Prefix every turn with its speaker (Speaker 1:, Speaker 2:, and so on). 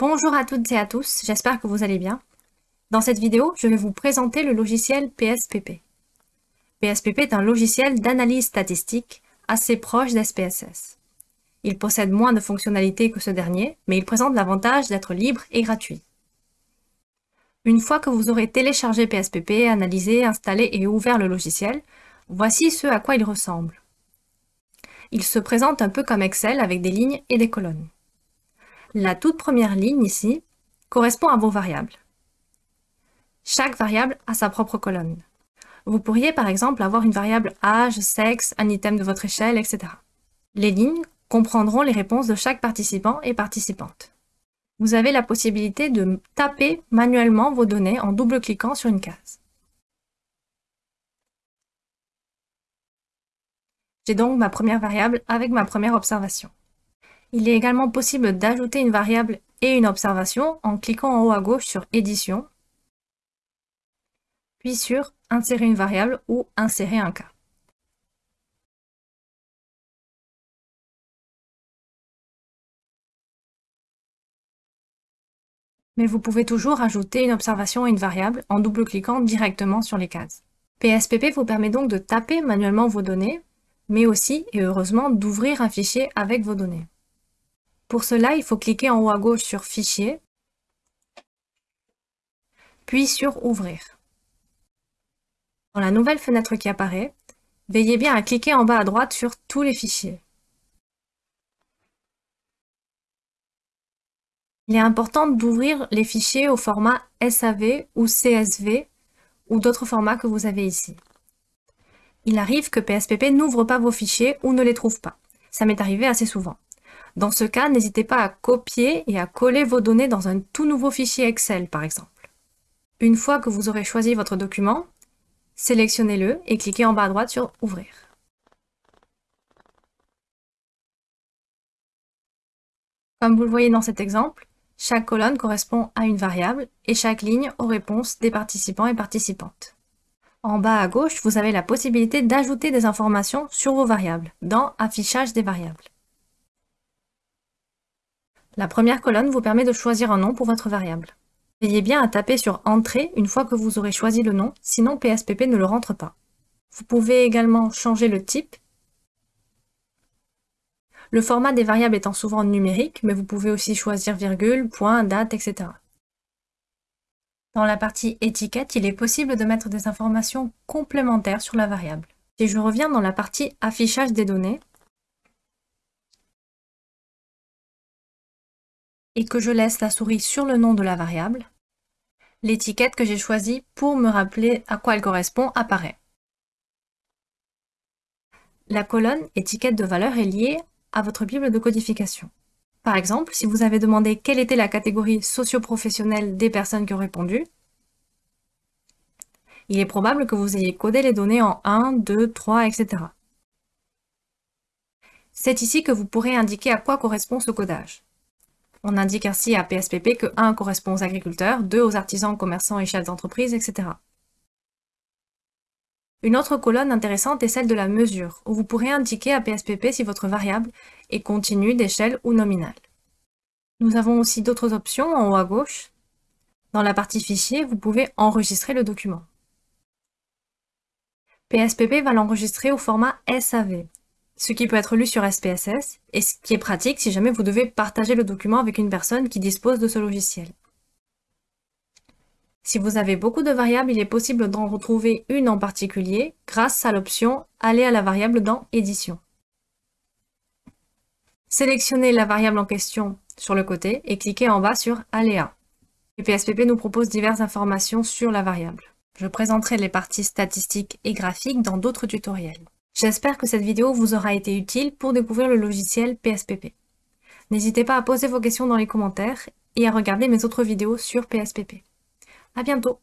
Speaker 1: Bonjour à toutes et à tous, j'espère que vous allez bien. Dans cette vidéo, je vais vous présenter le logiciel PSPP. PSPP est un logiciel d'analyse statistique assez proche d'SPSS. Il possède moins de fonctionnalités que ce dernier, mais il présente l'avantage d'être libre et gratuit. Une fois que vous aurez téléchargé PSPP, analysé, installé et ouvert le logiciel, voici ce à quoi il ressemble. Il se présente un peu comme Excel avec des lignes et des colonnes. La toute première ligne ici correspond à vos variables. Chaque variable a sa propre colonne. Vous pourriez par exemple avoir une variable âge, sexe, un item de votre échelle, etc. Les lignes comprendront les réponses de chaque participant et participante. Vous avez la possibilité de taper manuellement vos données en double-cliquant sur une case. J'ai donc ma première variable avec ma première observation. Il est également possible d'ajouter une variable et une observation en cliquant en haut à gauche sur Édition, puis sur Insérer une variable ou Insérer un cas. Mais vous pouvez toujours ajouter une observation et une variable en double-cliquant directement sur les cases. PSPP vous permet donc de taper manuellement vos données, mais aussi, et heureusement, d'ouvrir un fichier avec vos données. Pour cela, il faut cliquer en haut à gauche sur Fichier, puis sur Ouvrir. Dans la nouvelle fenêtre qui apparaît, veillez bien à cliquer en bas à droite sur Tous les fichiers. Il est important d'ouvrir les fichiers au format SAV ou CSV ou d'autres formats que vous avez ici. Il arrive que PSPP n'ouvre pas vos fichiers ou ne les trouve pas. Ça m'est arrivé assez souvent. Dans ce cas, n'hésitez pas à copier et à coller vos données dans un tout nouveau fichier Excel, par exemple. Une fois que vous aurez choisi votre document, sélectionnez-le et cliquez en bas à droite sur « Ouvrir ». Comme vous le voyez dans cet exemple, chaque colonne correspond à une variable et chaque ligne aux réponses des participants et participantes. En bas à gauche, vous avez la possibilité d'ajouter des informations sur vos variables dans « Affichage des variables ». La première colonne vous permet de choisir un nom pour votre variable. Veillez bien à taper sur Entrée une fois que vous aurez choisi le nom, sinon PSPP ne le rentre pas. Vous pouvez également changer le type. Le format des variables étant souvent numérique, mais vous pouvez aussi choisir virgule, point, date, etc. Dans la partie étiquette, il est possible de mettre des informations complémentaires sur la variable. Si je reviens dans la partie affichage des données, et que je laisse la souris sur le nom de la variable, l'étiquette que j'ai choisie pour me rappeler à quoi elle correspond apparaît. La colonne étiquette de valeur est liée à votre bible de codification. Par exemple, si vous avez demandé quelle était la catégorie socio-professionnelle des personnes qui ont répondu, il est probable que vous ayez codé les données en 1, 2, 3, etc. C'est ici que vous pourrez indiquer à quoi correspond ce codage. On indique ainsi à PSPP que 1 correspond aux agriculteurs, 2 aux artisans, commerçants et chefs d'entreprise, etc. Une autre colonne intéressante est celle de la mesure, où vous pourrez indiquer à PSPP si votre variable est continue, d'échelle ou nominale. Nous avons aussi d'autres options en haut à gauche. Dans la partie fichier, vous pouvez enregistrer le document. PSPP va l'enregistrer au format SAV, ce qui peut être lu sur SPSS, et ce qui est pratique si jamais vous devez partager le document avec une personne qui dispose de ce logiciel. Si vous avez beaucoup de variables, il est possible d'en retrouver une en particulier grâce à l'option « Aller à la variable dans Édition ». Sélectionnez la variable en question sur le côté et cliquez en bas sur « Aléa ». Le PSPP nous propose diverses informations sur la variable. Je présenterai les parties statistiques et graphiques dans d'autres tutoriels. J'espère que cette vidéo vous aura été utile pour découvrir le logiciel PSPP. N'hésitez pas à poser vos questions dans les commentaires et à regarder mes autres vidéos sur PSPP. À bientôt